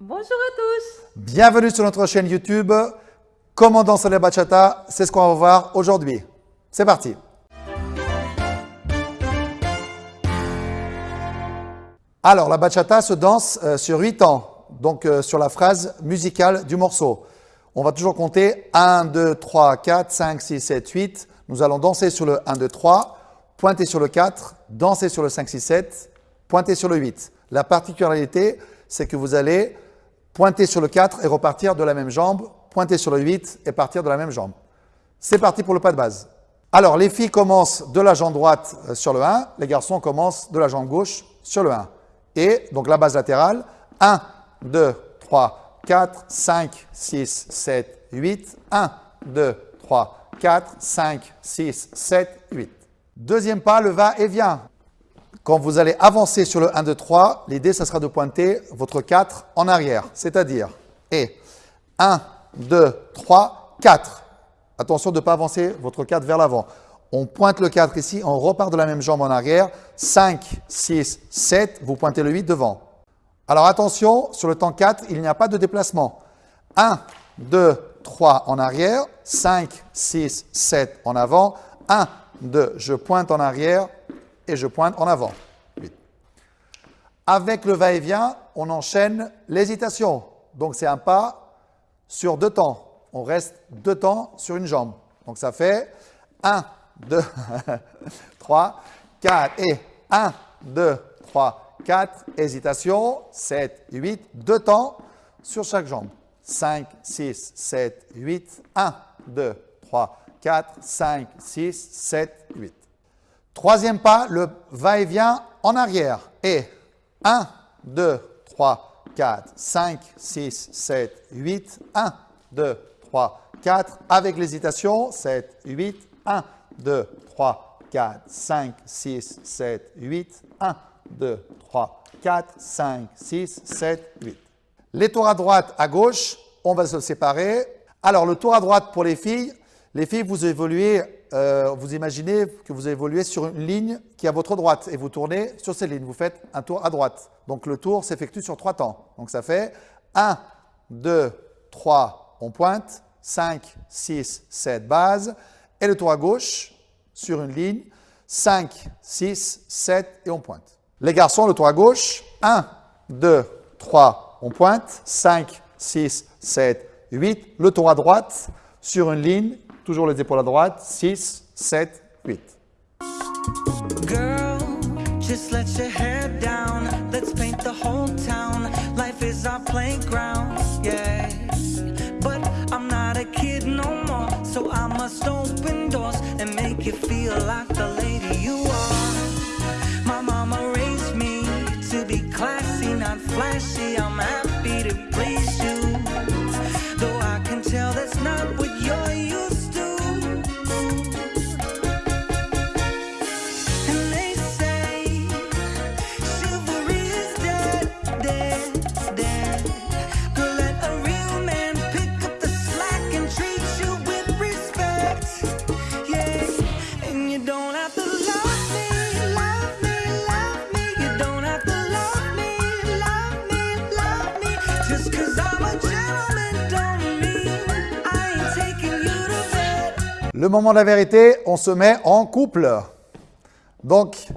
Bonjour à tous Bienvenue sur notre chaîne YouTube. Comment danser la bachata C'est ce qu'on va voir aujourd'hui. C'est parti Alors, la bachata se danse euh, sur 8 temps, donc euh, sur la phrase musicale du morceau. On va toujours compter 1, 2, 3, 4, 5, 6, 7, 8. Nous allons danser sur le 1, 2, 3, pointer sur le 4, danser sur le 5, 6, 7, pointer sur le 8. La particularité, c'est que vous allez pointer sur le 4 et repartir de la même jambe, pointer sur le 8 et partir de la même jambe. C'est parti pour le pas de base. Alors, les filles commencent de la jambe droite euh, sur le 1, les garçons commencent de la jambe gauche sur le 1. Et donc la base latérale, 1, 2, 3, 4, 5, 6, 7, 8. 1, 2, 3, 4, 5, 6, 7, 8. Deuxième pas, le va et vient. Quand vous allez avancer sur le 1, 2, 3, l'idée, ça sera de pointer votre 4 en arrière. C'est-à-dire, et 1, 2, 3, 4. Attention de ne pas avancer votre 4 vers l'avant. On pointe le 4 ici, on repart de la même jambe en arrière. 5, 6, 7, vous pointez le 8 devant. Alors attention, sur le temps 4, il n'y a pas de déplacement. 1, 2, 3 en arrière, 5, 6, 7 en avant, 1, 2, je pointe en arrière et je pointe en avant. Avec le va-et-vient, on enchaîne l'hésitation. Donc c'est un pas sur deux temps. On reste deux temps sur une jambe. Donc ça fait 1, 2, 3, 4 et 1, 2, 3, 4, hésitation, 7, 8, deux temps sur chaque jambe. 5, 6, 7, 8, 1, 2, 3, 4, 5, 6, 7, 8. Troisième pas, le va-et-vient en arrière. Et 1, 2, 3, 4, 5, 6, 7, 8, 1, 2, 3, 4. Avec l'hésitation, 7, 8, 1, 2, 3, 4, 5, 6, 7, 8. 1, 2, 3, 4, 5, 6, 7, 8. Les tours à droite, à gauche, on va se séparer. Alors, le tour à droite pour les filles, les filles, vous évoluez, euh, vous imaginez que vous évoluez sur une ligne qui est à votre droite et vous tournez sur cette ligne. Vous faites un tour à droite. Donc, le tour s'effectue sur trois temps. Donc, ça fait 1, 2, 3, on pointe, 5, 6, 7, base. Et le tour à gauche, sur une ligne, 5, 6, 7 et on pointe. Les garçons, le tour à gauche, 1, 2, 3, on pointe, 5, 6, 7, 8. Le tour à droite, sur une ligne, toujours les épaules à droite, 6, 7, 8. Girl, just let your hair down. Let's paint the whole town. Life is our playground, yeah. But I'm not a kid no more, so I must open doors and make you feel like the lady you are. My mama raised me to be classy, not flashy. I'm happy to please you. Le moment de la vérité, on se met en couple. Donc,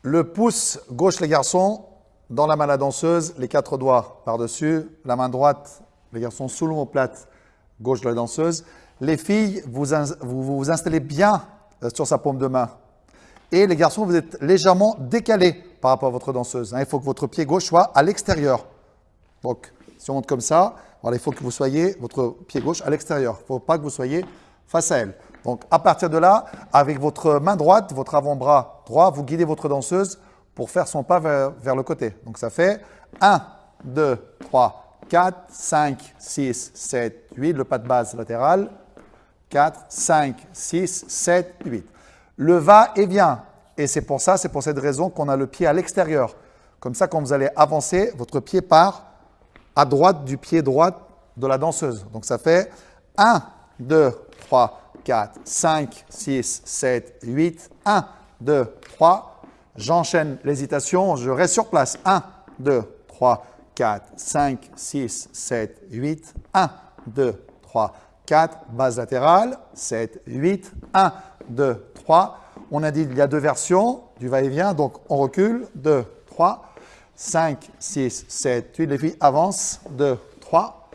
le pouce gauche les garçons, dans la main la danseuse, les quatre doigts par-dessus, la main droite, les garçons sous l'omoplate gauche de la danseuse. Les filles, vous vous installez bien euh, sur sa paume de main. Et les garçons, vous êtes légèrement décalés par rapport à votre danseuse. hein. Il faut que votre pied gauche soit à l'extérieur. Donc, si on monte comme ça, il faut que vous soyez, votre pied gauche, à l'extérieur. Il ne faut pas que vous soyez face à elle. Donc, à partir de là, avec votre main droite, votre avant-bras droit, vous guidez votre danseuse pour faire son pas vers, vers le côté. Donc, ça fait 1, 2, 3, 4, 5, 6, 7, 8, le pas de base latéral. 4, 5, 6, 7, 8. Le va et vient. Et c'est pour ça, c'est pour cette raison qu'on a le pied à l'extérieur. Comme ça, quand vous allez avancer, votre pied part à droite du pied droit de la danseuse. Donc ça fait 1, 2, 3, 4, 5, 6, 7, 8. 1, 2, 3. J'enchaîne l'hésitation, je reste sur place. 1, 2, 3, 4, 5, 6, 7, 8. 1, 2, 3, 4. Base latérale. 7, 8. 1, 2, 3. On a dit qu'il y a deux versions du va-et-vient, donc on recule. 2, 3, 5, 6, 7, 8. Les filles avancent. 2, 3.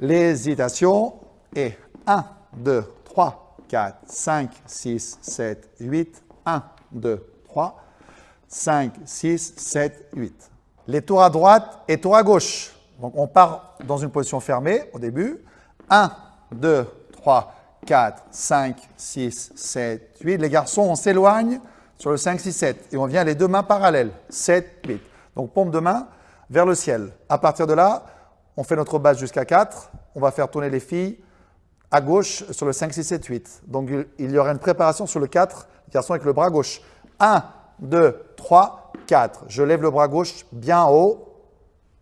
L'hésitation est 1, 2, 3, 4, 5, 6, 7, 8. 1, 2, 3, 5, 6, 7, 8. Les tours à droite et tours à gauche. Donc on part dans une position fermée au début. 1, 2, 3, 4, 5, 6, 7, 8. Les garçons, on s'éloigne sur le 5, 6, 7 et on vient les deux mains parallèles. 7, 8. Donc pompe de main vers le ciel. À partir de là, on fait notre base jusqu'à 4. On va faire tourner les filles à gauche sur le 5, 6, 7, 8. Donc il y aura une préparation sur le 4, garçon avec le bras gauche. 1, 2, 3, 4. Je lève le bras gauche bien haut,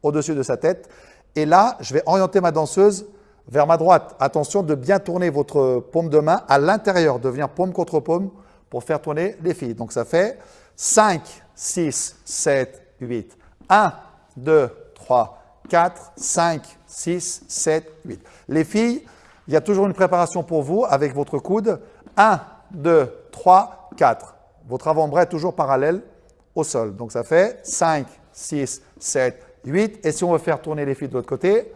au-dessus de sa tête. Et là, je vais orienter ma danseuse vers ma droite. Attention de bien tourner votre paume de main à l'intérieur, de venir paume contre paume pour faire tourner les filles. Donc ça fait 5, 6, 7, 8. 1, 2, 3, 4, 5, 6, 7, 8. Les filles, il y a toujours une préparation pour vous avec votre coude. 1, 2, 3, 4. Votre avant-bras est toujours parallèle au sol. Donc ça fait 5, 6, 7, 8. Et si on veut faire tourner les filles de l'autre côté,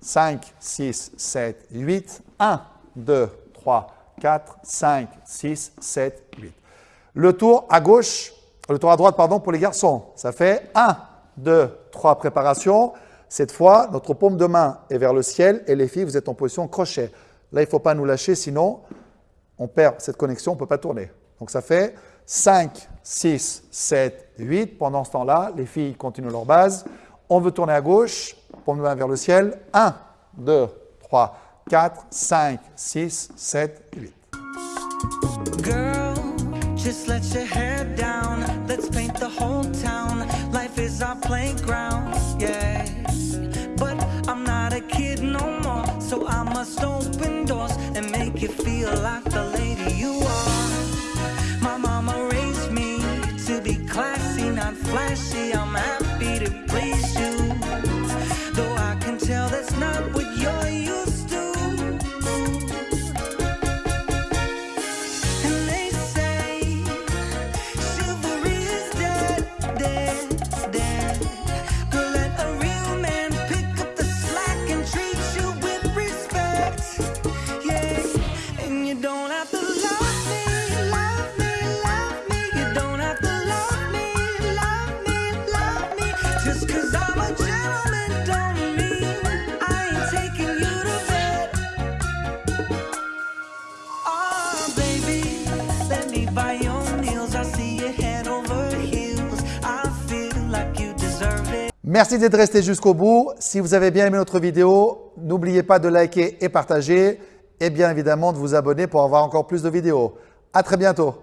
5, 6, 7, 8. 1, 2, 3, 4, 5, 6, 7, 8. Le tour à gauche, le tour à droite, pardon, pour les garçons. Ça fait 1, 2, 3 préparations. Cette fois, notre paume de main est vers le ciel et les filles, vous êtes en position crochet. Là, il ne faut pas nous lâcher, sinon on perd cette connexion, on ne peut pas tourner. Donc ça fait 5, 6, 7, 8. Pendant ce temps-là, les filles continuent leur base. On veut tourner à gauche, paume de main vers le ciel. 1, 2, 3, 4, 5, 6, 7, 8. Girl, just let your hair down. Let's paint the whole town. Life is our playground, flashy. I'm happy to please you. Though I can tell that's not what you're used to. Merci d'être resté jusqu'au bout. Si vous avez bien aimé notre vidéo, n'oubliez pas de liker et partager et bien évidemment de vous abonner pour avoir encore plus de vidéos. À très bientôt.